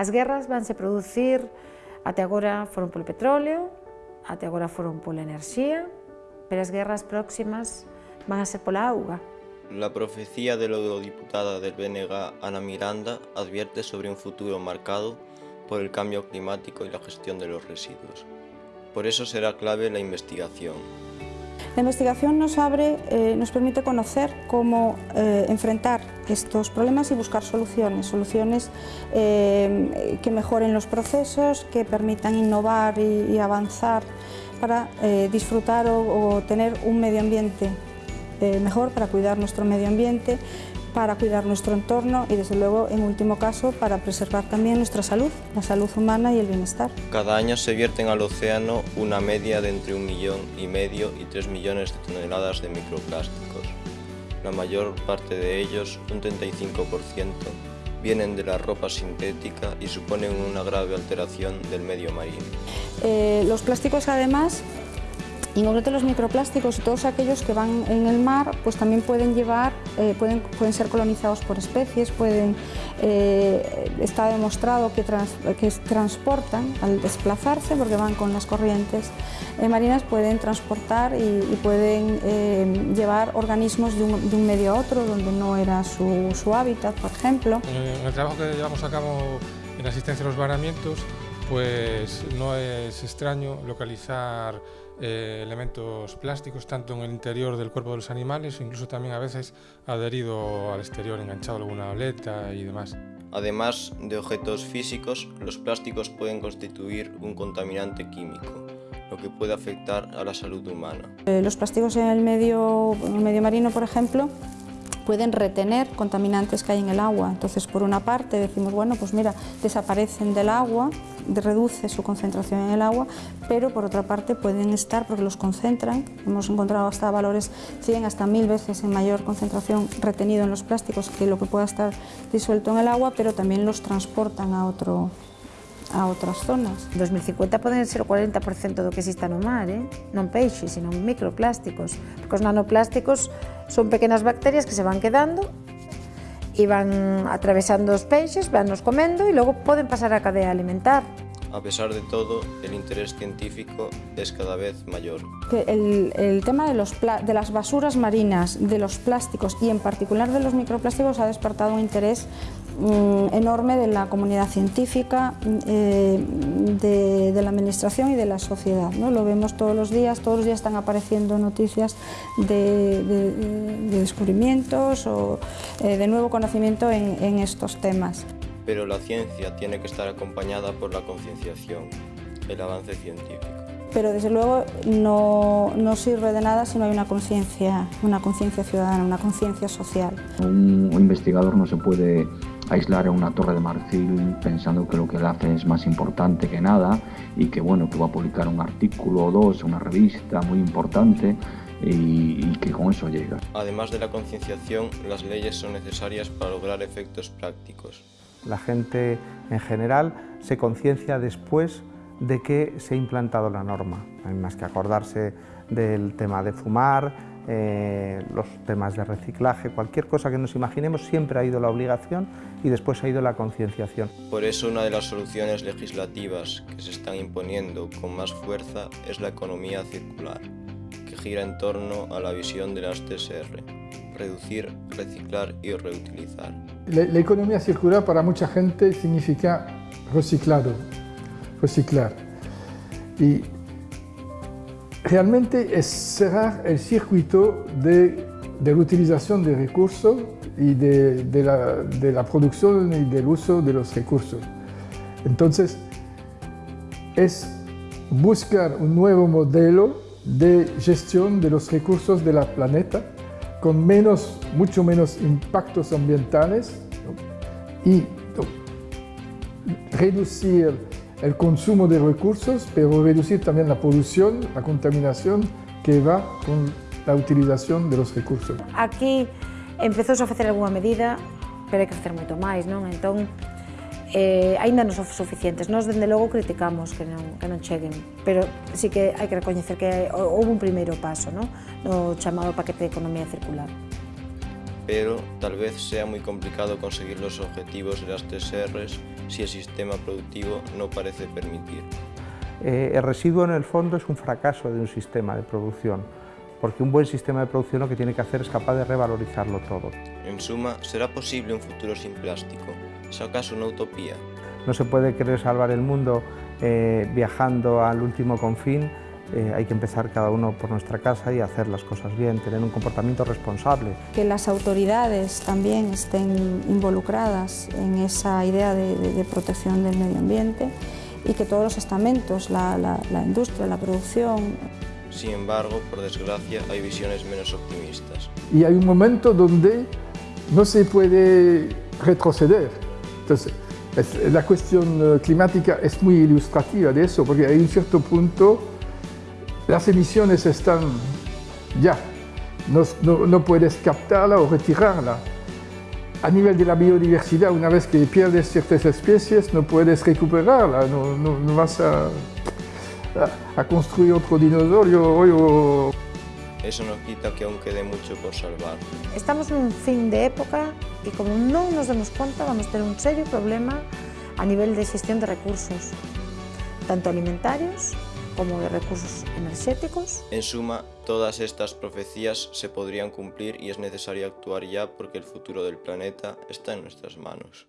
As guerras vanse producir, até agora foron polo petróleo, até agora foron pola enerxía, pero as guerras próximas van a ser pola auga. La profecía de la eurodiputada del BNG, Ana Miranda, advierte sobre un futuro marcado por el cambio climático y la gestión de los residuos. Por eso será clave la investigación. La investigación nos abre, eh, nos permite conocer cómo eh, enfrentar estos problemas y buscar soluciones, soluciones eh, que mejoren los procesos, que permitan innovar y, avanzar para disfrutar o, tener un medio ambiente mejor, para cuidar nuestro medio ambiente, para cuidar nuestro entorno y desde luego en último caso para preservar también nuestra salud, la salud humana y el bienestar. Cada año se vierten al océano una media de entre un millón y medio y tres millones de toneladas de microplásticos. La mayor parte de ellos, un 35%, vienen de la ropa sintética y suponen una grave alteración del medio marino. Eh, los plásticos además y en concreto los microplásticos y todos aquellos que van en el mar pues también pueden llevar, eh, pueden, pueden ser colonizados por especies, pueden, eh, está demostrado que, que transportan al desplazarse porque van con las corrientes eh, marinas, pueden transportar y, pueden llevar organismos de un, de un, medio a otro donde no era su, su hábitat, por ejemplo. En el trabajo que llevamos a cabo en asistencia a los varamientos pues no es extraño localizar eh, elementos plásticos tanto en el interior del cuerpo de los animales, incluso también a veces adherido al exterior, enganchado a alguna aleta y demás. Además de objetos físicos, los plásticos pueden constituir un contaminante químico, lo que puede afectar a la salud humana. Eh, los plásticos en el medio, en el medio marino, por ejemplo, pueden retener contaminantes que hay en el agua. Entonces, por una parte decimos, bueno, pues mira, desaparecen del agua, reduce su concentración en el agua, pero por otra parte pueden estar, porque los concentran, hemos encontrado hasta valores 100 hasta 1000 veces en mayor concentración retenido en los plásticos que lo que pueda estar disuelto en el agua, pero también los transportan a otro, a outras zonas. En 2050 poden ser o 40% do que exista no mar, eh? non peixes, senón microplásticos, porque os nanoplásticos son pequenas bacterias que se van quedando e van atravesando os peixes, van nos comendo e logo poden pasar á cadea alimentar. A pesar de todo, el interés científico es cada vez mayor. Que el, el, tema de, los de las basuras marinas, de los plásticos y en particular de los microplásticos ha despertado un interés enorme de la comunidad científica, eh, de, de, la administración y de la sociedad. ¿no? Lo vemos todos los días, todos los días están apareciendo noticias de, de, de descubrimientos o eh, de nuevo conocimiento en, en estos temas pero la ciencia tiene que estar acompañada por la concienciación, el avance científico. Pero desde luego no, no sirve de nada si no hay una conciencia una conciencia ciudadana, una conciencia social. Un, un investigador no se puede aislar en una torre de marfil pensando que lo que él hace es más importante que nada y que bueno que va a publicar un artículo o dos una revista muy importante y, y, que con eso llega. Además de la concienciación, las leyes son necesarias para lograr efectos prácticos. La gente en general se conciencia después de que se ha implantado la norma. Hay más que acordarse del tema de fumar, eh, los temas de reciclaje, cualquier cosa que nos imaginemos, siempre ha ido la obligación y después ha ido la concienciación. Por eso una de las soluciones legislativas que se están imponiendo con más fuerza es la economía circular, que gira en torno a la visión de las TSR, reducir, reciclar y reutilizar. La, la economía circular para mucha gente significa reciclado, reciclar. Y realmente es cerrar el circuito de, de reutilización de recursos y de, de, la, de, la, producción y del uso de los recursos. Entonces, es buscar un nuevo modelo de gestión de los recursos del planeta con menos, mucho menos impactos ambientales y reducir el consumo de recursos, pero reducir también la polución, la contaminación que va con la utilización de los recursos. Aquí empezouse a facer algunha medida, pero hai que facer moito máis, non? Entón, eh, aínda non son suficientes. Nós, dende logo, criticamos que non, que pero sí que hai que recoñecer que houve un primeiro paso, non? no chamado paquete de economía circular. Pero tal vez sea muy complicado conseguir los objetivos de las tres Rs si el sistema productivo no parece permitir. Eh, el residuo en el fondo es un fracaso de un sistema de producción, porque un buen sistema de producción lo que tiene que hacer es capaz de revalorizarlo todo. En suma, ¿será posible un futuro sin plástico? ¿Es acaso una utopía? No se puede querer salvar el mundo eh, viajando al último confín, eh, hay que empezar cada uno por nuestra casa y hacer las cosas bien, tener un comportamiento responsable. Que las autoridades también estén involucradas en esa idea de, de, de protección del medio ambiente y que todos los estamentos, la, la, la industria, la producción... Sin embargo, por desgracia, hay visiones menos optimistas. Y hay un momento donde no se puede retroceder. Entonces, es, la cuestión climática es muy ilustrativa de eso, porque hay un cierto punto las emisiones están ya, no, no, no, puedes captarla o retirarla. A nivel de la biodiversidad, una vez que pierdes ciertas especies, no puedes recuperarla, no, no, no vas a, a, a, construir otro dinosaurio. O... Eso no quita que aún quede mucho por salvar. Estamos en un fin de época y como no nos demos cuenta vamos a tener un serio problema a nivel de gestión de recursos, tanto alimentarios como de recursos energéticos. En suma, todas estas profecías se podrían cumplir y es necesario actuar ya porque el futuro del planeta está en nuestras manos.